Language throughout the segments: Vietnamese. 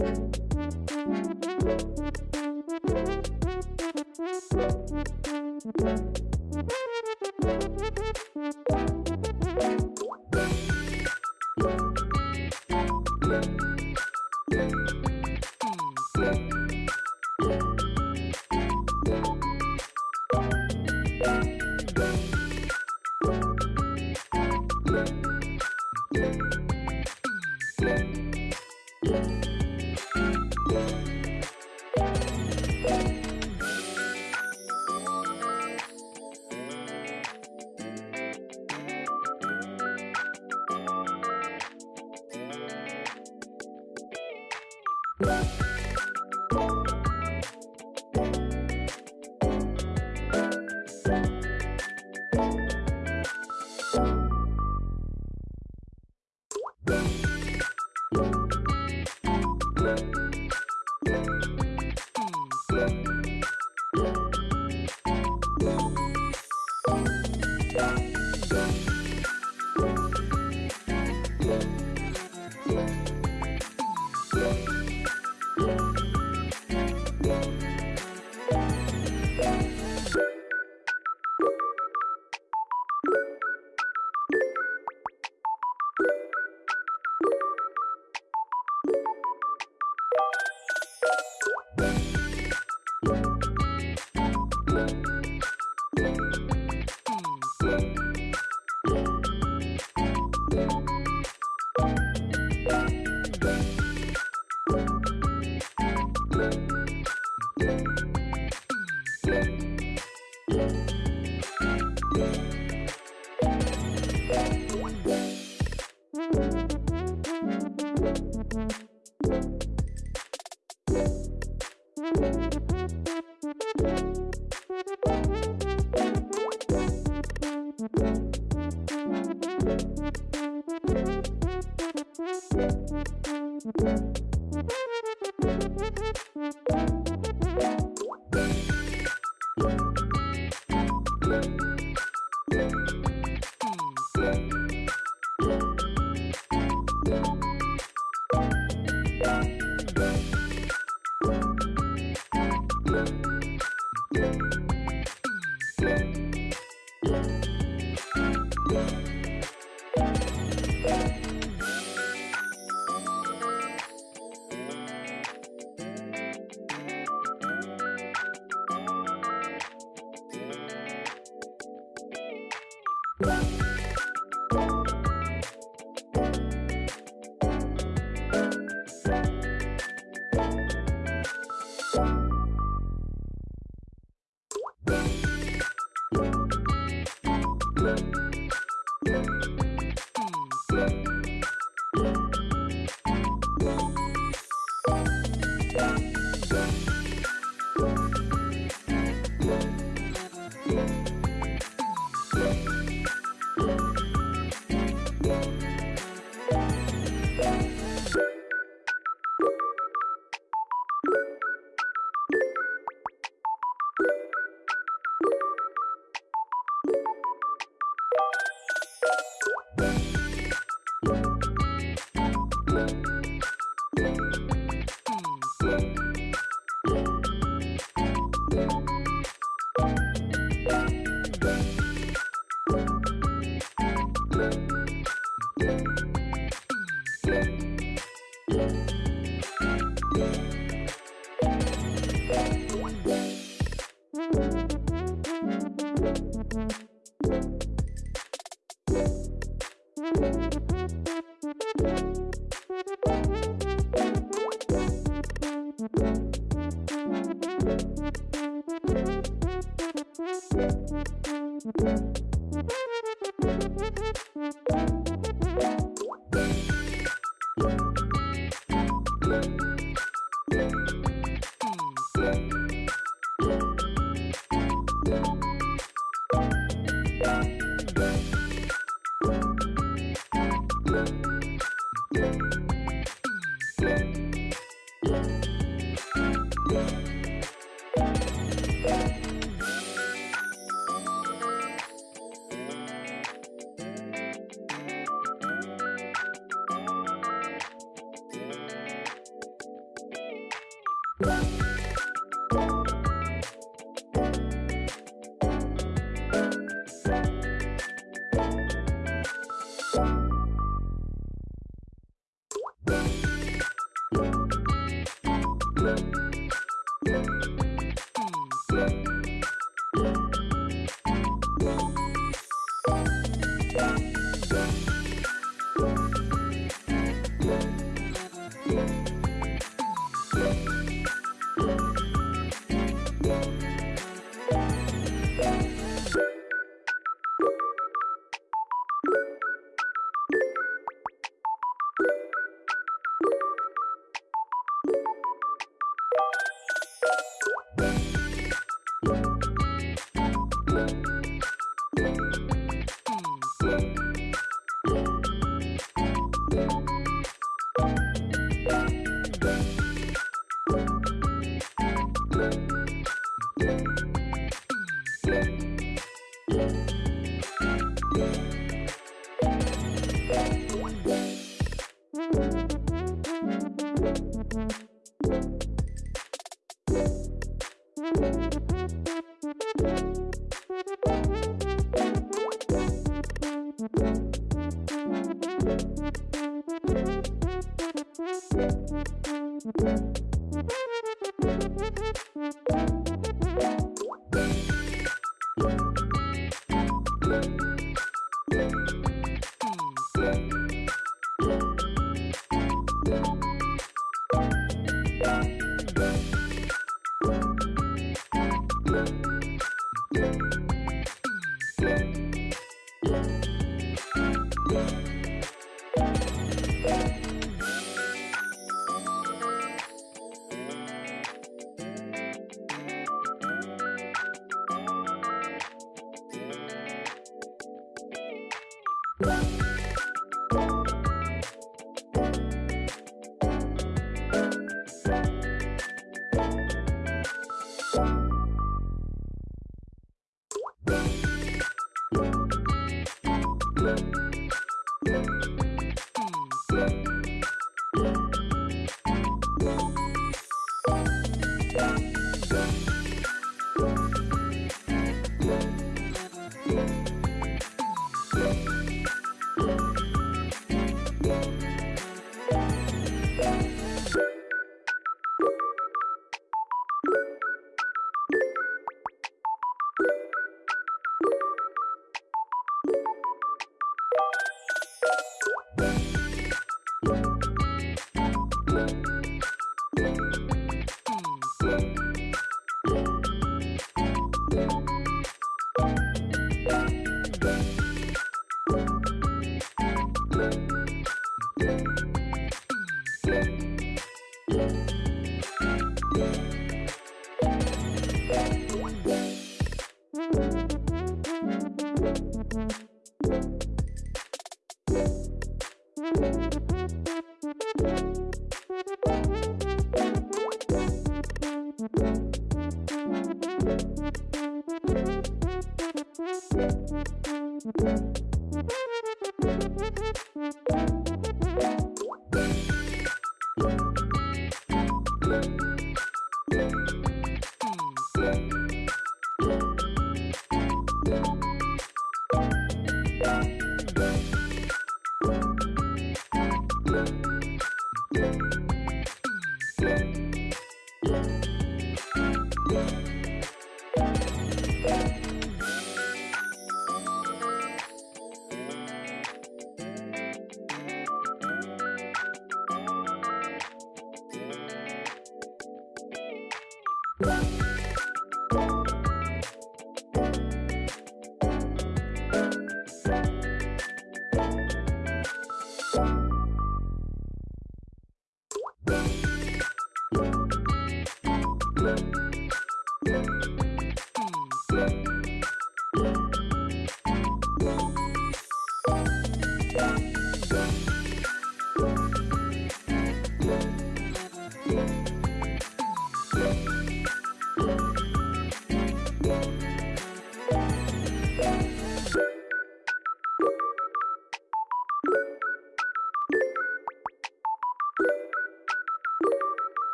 Thank you.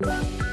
Bye.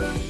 Bye.